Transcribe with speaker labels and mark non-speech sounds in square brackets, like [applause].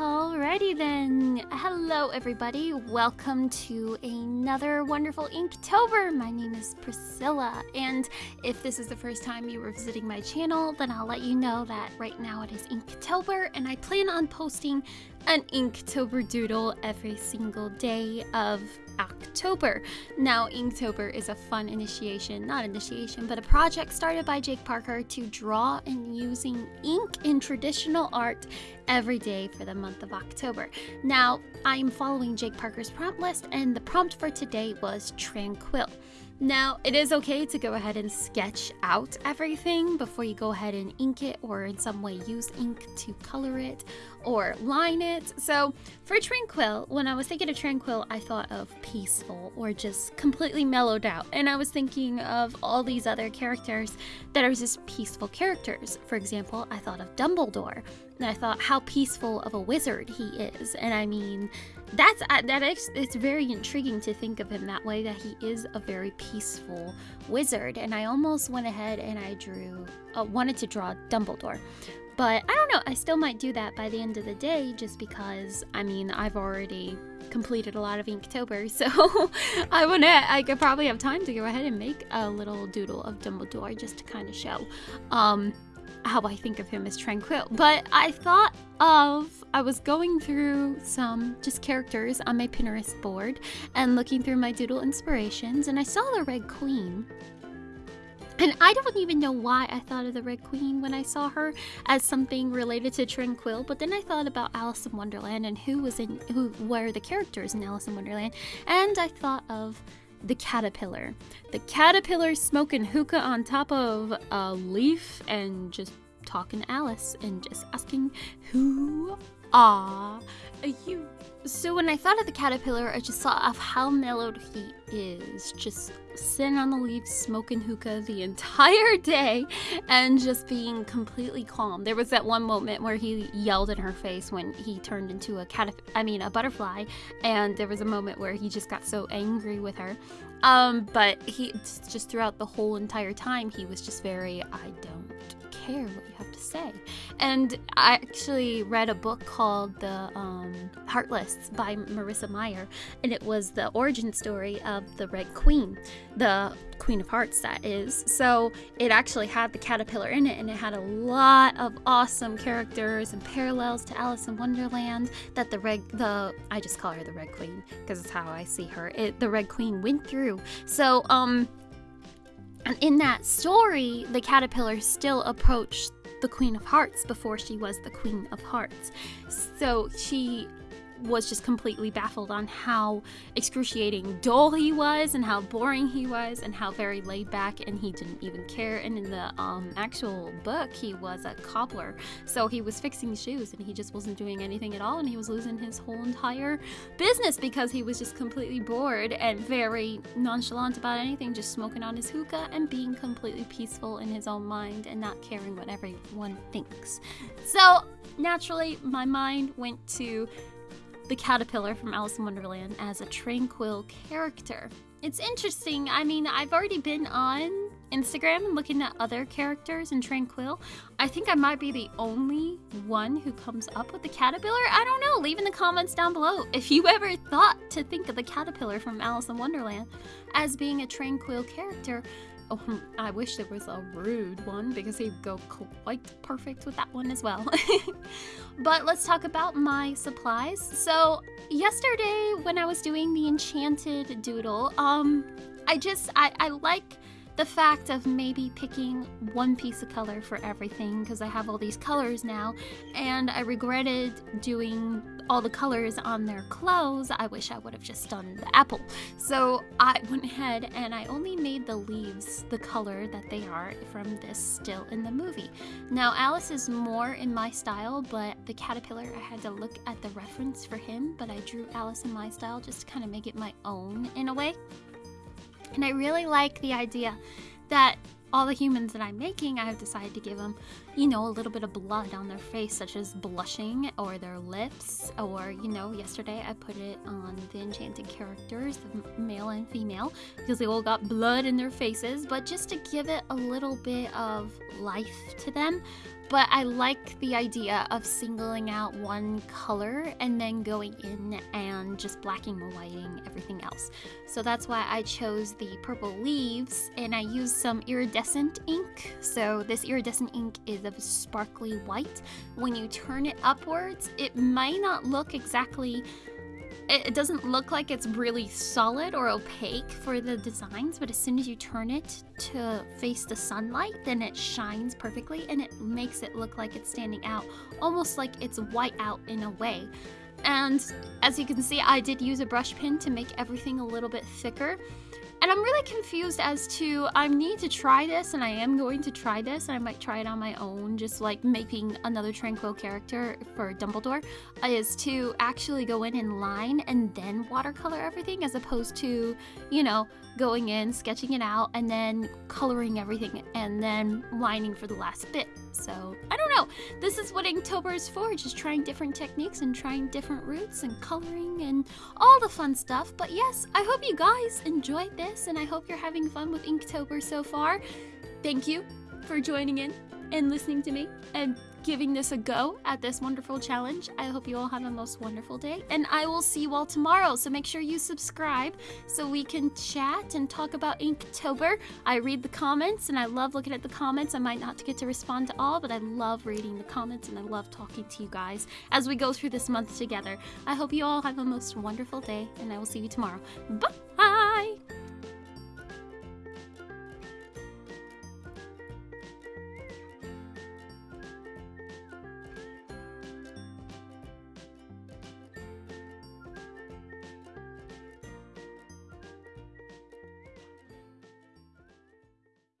Speaker 1: Alrighty then. Hello, everybody. Welcome to another wonderful Inktober. My name is Priscilla, and if this is the first time you were visiting my channel, then I'll let you know that right now it is Inktober, and I plan on posting an Inktober doodle every single day of October. Now, Inktober is a fun initiation, not initiation, but a project started by Jake Parker to draw and using ink in traditional art every day for the month of October. Now, I'm following Jake Parker's prompt list, and the prompt for today was tranquil. Now, it is okay to go ahead and sketch out everything before you go ahead and ink it or in some way use ink to color it or line it. So for Tranquil, when I was thinking of Tranquil, I thought of peaceful or just completely mellowed out. And I was thinking of all these other characters that are just peaceful characters. For example, I thought of Dumbledore. And I thought how peaceful of a wizard he is. And I mean, that's uh, that is it's very intriguing to think of him that way that he is a very peaceful wizard. And i almost went ahead and i drew uh, wanted to draw dumbledore. But i don't know i still might do that by the end of the day just because i mean i've already completed a lot of inktober [laughs] so i want to i could probably have time to go ahead and make a little doodle of dumbledore just to kind of show. Um how I think of him as tranquil. But I thought of, I was going through some just characters on my Pinterest board and looking through my doodle inspirations, and I saw the Red Queen. And I don't even know why I thought of the Red Queen when I saw her as something related to Tranquil, but then I thought about Alice in Wonderland and who was in who were the characters in Alice in Wonderland, and I thought of the caterpillar. The caterpillar smoking hookah on top of a leaf and just talking to Alice and just asking, Who are you? So when I thought of the caterpillar, I just thought of how mellowed he is, just sitting on the leaves, smoking hookah the entire day, and just being completely calm. There was that one moment where he yelled in her face when he turned into a cat, I mean a butterfly, and there was a moment where he just got so angry with her. Um, but he just throughout the whole entire time, he was just very, I don't care what you have to say. And I actually read a book called The um, Heartless by Marissa Meyer, and it was the origin story of the Red Queen, the Queen of Hearts, that is. So it actually had the caterpillar in it, and it had a lot of awesome characters and parallels to Alice in Wonderland that the Red, the I just call her the Red Queen because it's how I see her. It, the Red Queen went through. So um and in that story, the caterpillar still approached the Queen of Hearts before she was the Queen of Hearts. So she was just completely baffled on how excruciating dull he was and how boring he was and how very laid back and he didn't even care. And in the um, actual book he was a cobbler. So he was fixing shoes and he just wasn't doing anything at all and he was losing his whole entire business because he was just completely bored and very nonchalant about anything just smoking on his hookah and being completely peaceful in his own mind and not caring what everyone thinks. So naturally my mind went to the caterpillar from Alice in Wonderland as a tranquil character. It's interesting. I mean, I've already been on Instagram and looking at other characters in Tranquil. I think I might be the only one who comes up with the caterpillar. I don't know. Leave in the comments down below if you ever thought to think of the caterpillar from Alice in Wonderland as being a tranquil character. Oh, hmm, I wish there was a rude one because he'd go quite perfect with that one as well. [laughs] but let's talk about my supplies. So yesterday when I was doing the enchanted doodle, um, I just, I, I like the fact of maybe picking one piece of color for everything because I have all these colors now and I regretted doing all the colors on their clothes. I wish I would have just done the apple. So I went ahead and I only made the leaves the color that they are from this still in the movie. Now Alice is more in my style but the caterpillar I had to look at the reference for him but I drew Alice in my style just to kind of make it my own in a way. And I really like the idea that all the humans that I'm making, I have decided to give them, you know, a little bit of blood on their face, such as blushing or their lips, or, you know, yesterday I put it on the enchanted characters, the male and female, because they all got blood in their faces, but just to give it a little bit of life to them, but I like the idea of singling out one color and then going in and just blacking and whiting everything else. So that's why I chose the purple leaves and I used some iridescent ink. So this iridescent ink is of sparkly white. When you turn it upwards, it might not look exactly it doesn't look like it's really solid or opaque for the designs, but as soon as you turn it to face the sunlight, then it shines perfectly and it makes it look like it's standing out, almost like it's white out in a way. And as you can see, I did use a brush pen to make everything a little bit thicker. And I'm really confused as to I need to try this and I am going to try this and I might try it on my own just like making another tranquil character for Dumbledore is to actually go in and line and then watercolor everything as opposed to you know going in sketching it out and then coloring everything and then lining for the last bit. So I don't know. This is what Inktober is for just trying different techniques and trying different routes and coloring and all the fun stuff. But yes I hope you guys enjoyed this and I hope you're having fun with Inktober so far. Thank you for joining in and listening to me and giving this a go at this wonderful challenge. I hope you all have a most wonderful day, and I will see you all tomorrow. So make sure you subscribe so we can chat and talk about Inktober. I read the comments, and I love looking at the comments. I might not get to respond to all, but I love reading the comments, and I love talking to you guys as we go through this month together. I hope you all have a most wonderful day, and I will see you tomorrow. Bye!